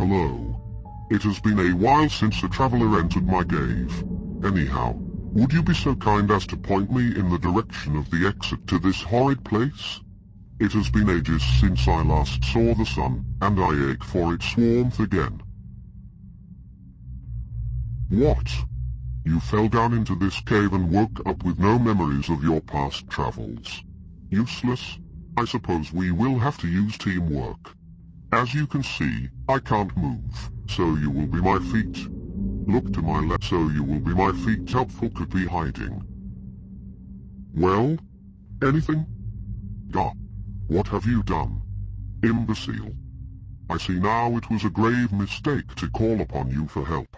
Hello. It has been a while since a traveler entered my cave. Anyhow, would you be so kind as to point me in the direction of the exit to this horrid place? It has been ages since I last saw the sun, and I ache for its warmth again. What? You fell down into this cave and woke up with no memories of your past travels. Useless? I suppose we will have to use teamwork. As you can see, I can't move, so you will be my feet. Look to my left so you will be my feet helpful could be hiding. Well? Anything? Ah, what have you done? Imbecile. I see now it was a grave mistake to call upon you for help.